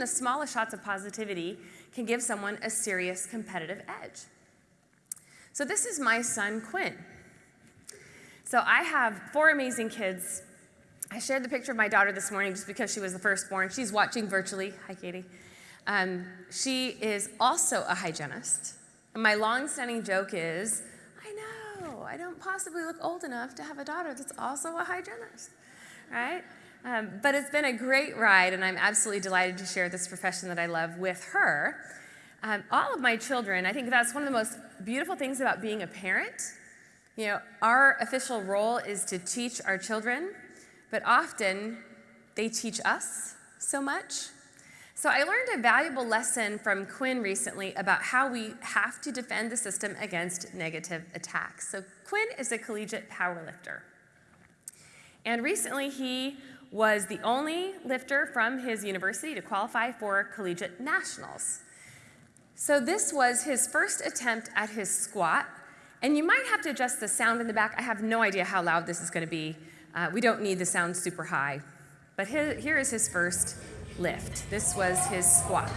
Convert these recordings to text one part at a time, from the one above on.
the smallest shots of positivity can give someone a serious competitive edge. So this is my son, Quinn. So I have four amazing kids. I shared the picture of my daughter this morning just because she was the firstborn. She's watching virtually. Hi, Katie. Um, she is also a hygienist. And my long-standing joke is, I know, I don't possibly look old enough to have a daughter that's also a hygienist, right? Um, but it's been a great ride, and I'm absolutely delighted to share this profession that I love with her. Um, all of my children, I think that's one of the most beautiful things about being a parent. You know, our official role is to teach our children, but often they teach us so much. So I learned a valuable lesson from Quinn recently about how we have to defend the system against negative attacks. So Quinn is a collegiate powerlifter. And recently he was the only lifter from his university to qualify for collegiate nationals. So this was his first attempt at his squat. And you might have to adjust the sound in the back. I have no idea how loud this is going to be. Uh, we don't need the sound super high. But here, here is his first lift. This was his squat.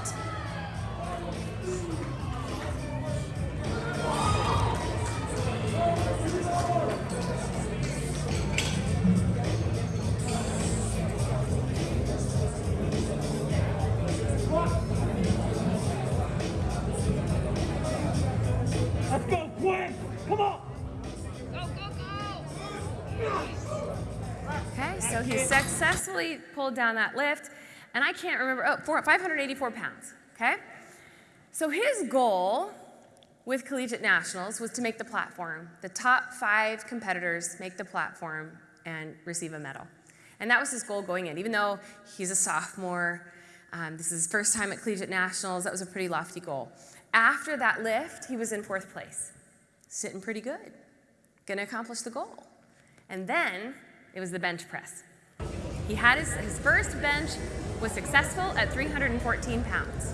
He successfully pulled down that lift, and I can't remember, oh, four, 584 pounds, okay? So his goal with Collegiate Nationals was to make the platform. The top five competitors make the platform and receive a medal. And that was his goal going in. Even though he's a sophomore, um, this is his first time at Collegiate Nationals, that was a pretty lofty goal. After that lift, he was in fourth place, sitting pretty good, gonna accomplish the goal. And then it was the bench press. He had his, his first bench was successful at 314 pounds.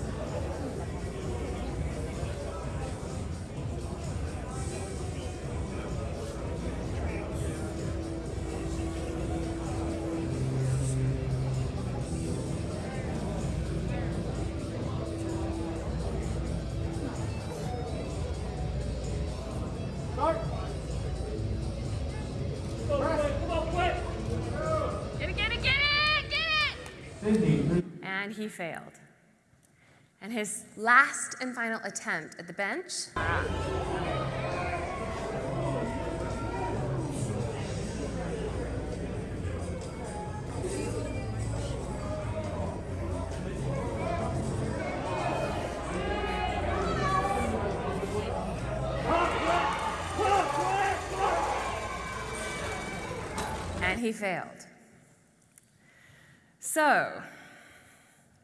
And he failed. And his last and final attempt at the bench. And he failed. So,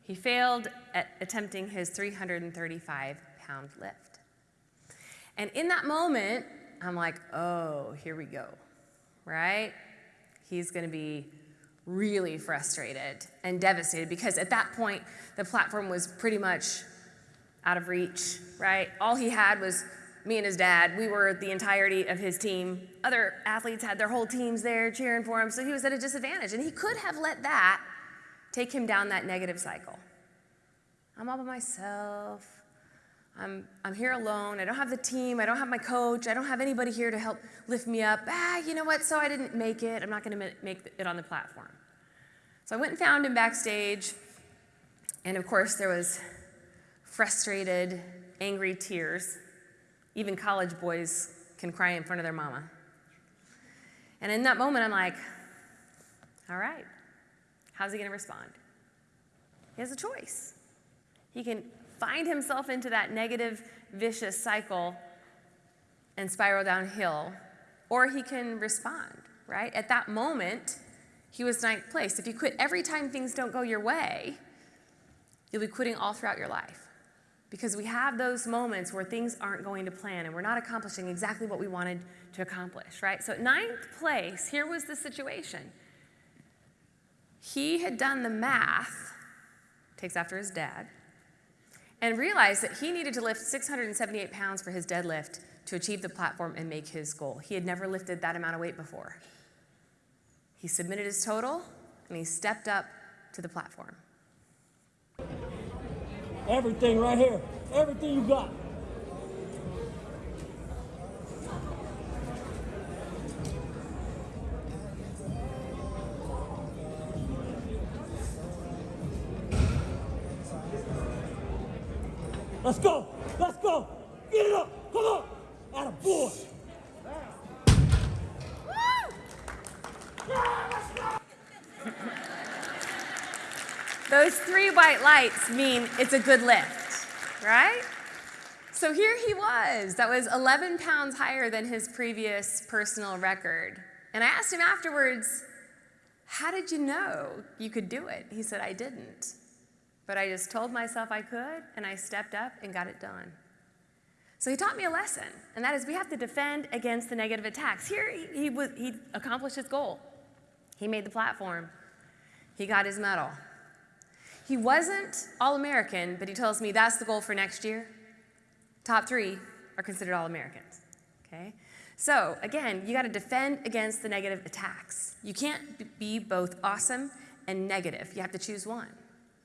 he failed at attempting his 335 pound lift. And in that moment, I'm like, oh, here we go, right? He's going to be really frustrated and devastated because at that point, the platform was pretty much out of reach, right? All he had was me and his dad. We were the entirety of his team. Other athletes had their whole teams there cheering for him, so he was at a disadvantage. And he could have let that take him down that negative cycle. I'm all by myself. I'm, I'm here alone. I don't have the team. I don't have my coach. I don't have anybody here to help lift me up. Ah, you know what? So I didn't make it. I'm not going to make it on the platform. So I went and found him backstage. And of course, there was frustrated, angry tears. Even college boys can cry in front of their mama. And in that moment, I'm like, all right, How's he going to respond? He has a choice. He can find himself into that negative, vicious cycle and spiral downhill, or he can respond, right? At that moment, he was ninth place. If you quit every time things don't go your way, you'll be quitting all throughout your life. Because we have those moments where things aren't going to plan and we're not accomplishing exactly what we wanted to accomplish, right? So, ninth place, here was the situation. He had done the math, takes after his dad, and realized that he needed to lift 678 pounds for his deadlift to achieve the platform and make his goal. He had never lifted that amount of weight before. He submitted his total and he stepped up to the platform. Everything right here. Everything you got. Let's go. Let's go. Get it up. Come on. Atta boy. Those three white lights mean it's a good lift, right? So here he was. That was 11 pounds higher than his previous personal record. And I asked him afterwards, How did you know you could do it? He said, I didn't. But I just told myself I could, and I stepped up and got it done. So he taught me a lesson, and that is we have to defend against the negative attacks. Here he, he, was, he accomplished his goal. He made the platform, he got his medal. He wasn't All American, but he tells me that's the goal for next year. Top three are considered All Americans. Okay? So, again, you got to defend against the negative attacks. You can't be both awesome and negative. You have to choose one.